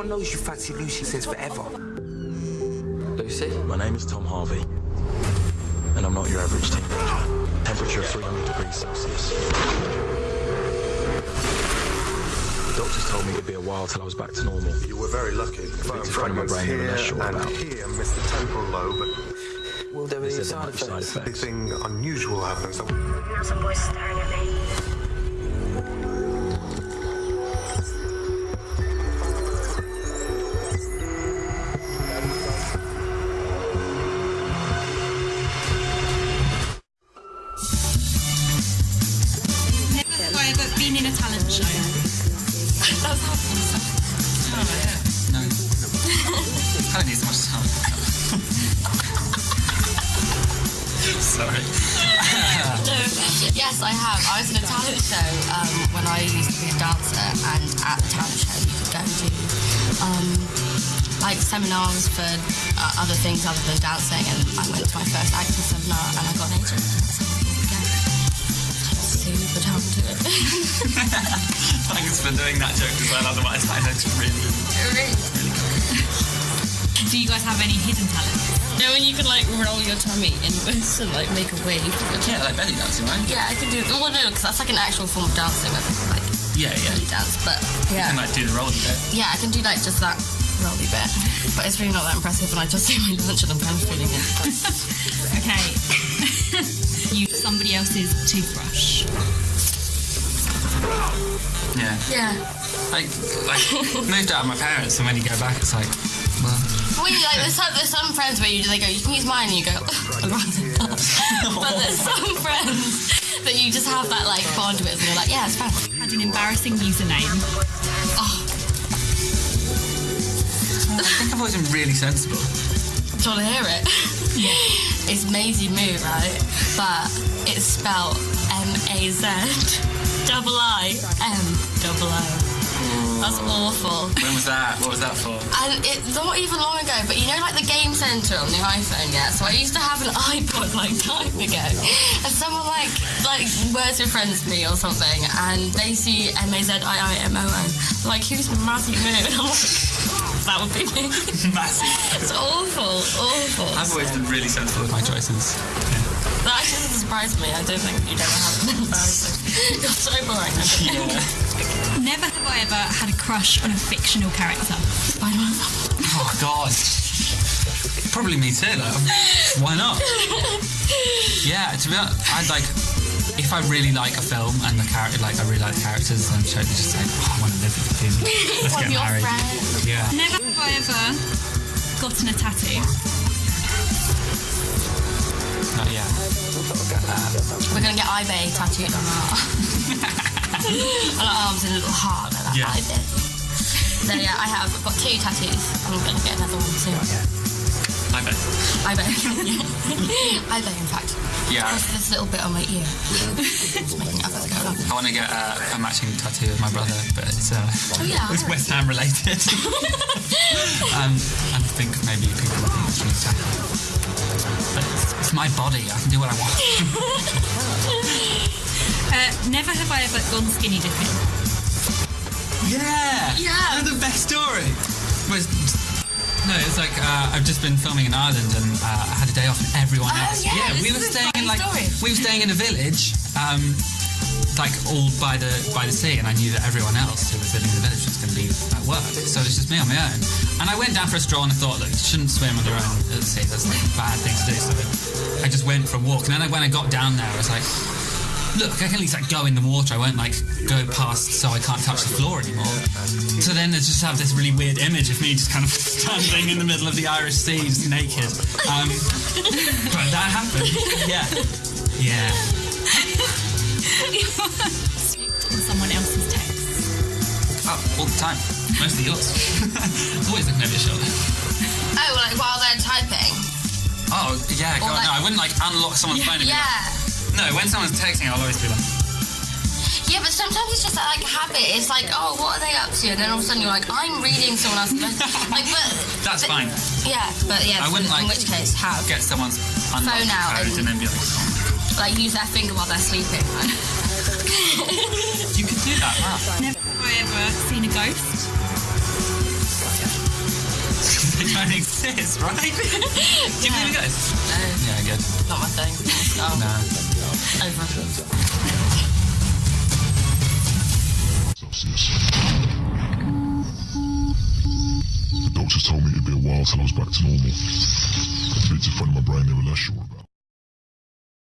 Everyone knows you fancy Lucy since forever. Lucy? My name is Tom Harvey. And I'm not your average teenager. Temperature 300 degrees Celsius. The doctors told me it'd be a while till I was back to normal. You were very lucky. Bone Big front of my fragments brain here I'm sure and about. here missed the temporal lobe. Will there be They any side might side effects? effects. Anything unusual happens. Now some boys staring at me. I don't need so much time. Sorry. yes, I have. I was in a talent show um, when I used to be a dancer, and at the talent show, you could go and do um, like seminars for uh, other things other than dancing. And I went to my first acting seminar, and I got an agent. And I was like, "Oh my God, super talented. Thanks for doing that joke as well. Otherwise, I know it's really. Do you guys have any hidden talents? You know when you can like roll your tummy inwards and like make a wave? Yeah, like belly dancing, right? Yeah, I can do. Well, no, because that's like an actual form of dancing. I think, like Yeah, yeah. belly dance, but yeah. And like do the rolling bit. Yeah, I can do like just that rolly bit, but it's really not that impressive. And I just do my lunch and I'm kind of feeling it. Okay. you somebody else's toothbrush. Yeah. Yeah. Like, like moved out of my parents, and when you go back, it's like, well, you like, there's some, there's some friends where you they go, you can use mine, and you go, I'd rather not. but there's some friends that you just have that like bond with, and you're like, yeah, it's fine. Had an embarrassing username. Oh, I think I've always been really sensible. do you want to hear it? Yeah. It's Maisie Moo, right? But it's spelled M A Z double I M double O. That's awful. When was that? What was that for? And it's not even long ago, but you know, like the game center on the iPhone, yeah. So I used to have an iPod like time ago, and someone like like words with friends with me or something, and they see M A Z I I M O O. Like who's Mazzy Moo? And I'm like, that would be me. Massive. It's awful, awful. I've always been really sensible with my choices. That actually doesn't surprise me. I don't think you'd ever have an embarrassing. You're so boring. Yeah. Never have I ever had a crush on a fictional character. Spider-Man. Oh God. Probably me too. Though. Why not? Yeah. To be honest, I'd like if I really like a film and the character, like I really like the characters, I'm totally just like, oh, I want to live with you. Let's get your married. friends. Yeah. Never have I ever gotten a tattoo. Not yet. We're gonna get eBay tattooed on our on our arms in a little heart like that Yeah. eBay. So yeah, I have I've got two tattoos. I'm gonna get another one soon. I bet. I bet. I bet, in fact. Yeah. There's this little bit on my ear. Just making it up as I go along. I want to get uh, a matching tattoo with my brother, but it's uh, Oh, yeah. it's West Ham related. um, and I think maybe people will think it's really tacky. But it's, it's my body. I can do what I want. Uh, never have I ever gone skinny dipping. Yeah. Yeah. the best story. Was no, it's like uh, I've just been filming in Ireland and uh, I had a day off and everyone Oh, else. yeah, this we were staying in like story. we were staying in a village, um, like all by the by the sea, and I knew that everyone else who was living in the village was going to be at work, so it was just me on my own. And I went down for a stroll and I thought, look, you shouldn't swim on your own at the sea. That's like a bad thing to do. So I just went for a walk, and then when I got down there, I was like. Look, I can at least like go in the water. I won't like go past so I can't touch the floor anymore. So then I just have this really weird image of me just kind of standing in the middle of the Irish Sea, just naked. Um, but that happened. Yeah. Yeah. someone else's text. Oh, all the time. Mostly yours. Always looking over your shoulder. Oh, like while they're typing. Oh, yeah, God, like- no, I wouldn't like unlock someone's phone and be Yeah. like, no, when someone's texting, I'll always be like, Yeah, but sometimes it's just that, like a habit. It's like, oh, what are they up to? And then all of a sudden you're like, I'm reading someone else's message. like, but that's but- fine. Yeah, but yeah, I wouldn't in like which case, have get someone's Phone out and- and then be like, oh. like use their finger while they're sleeping. Like, you could do that, wow. Never have I ever seen a ghost. don't exist, right? Do you believe in ghosts? No, Yeah, good. not my thing. Oh, No. over. The doctors told me it'd be a while till I was back to normal. Bits of front of my brain they were less sure about.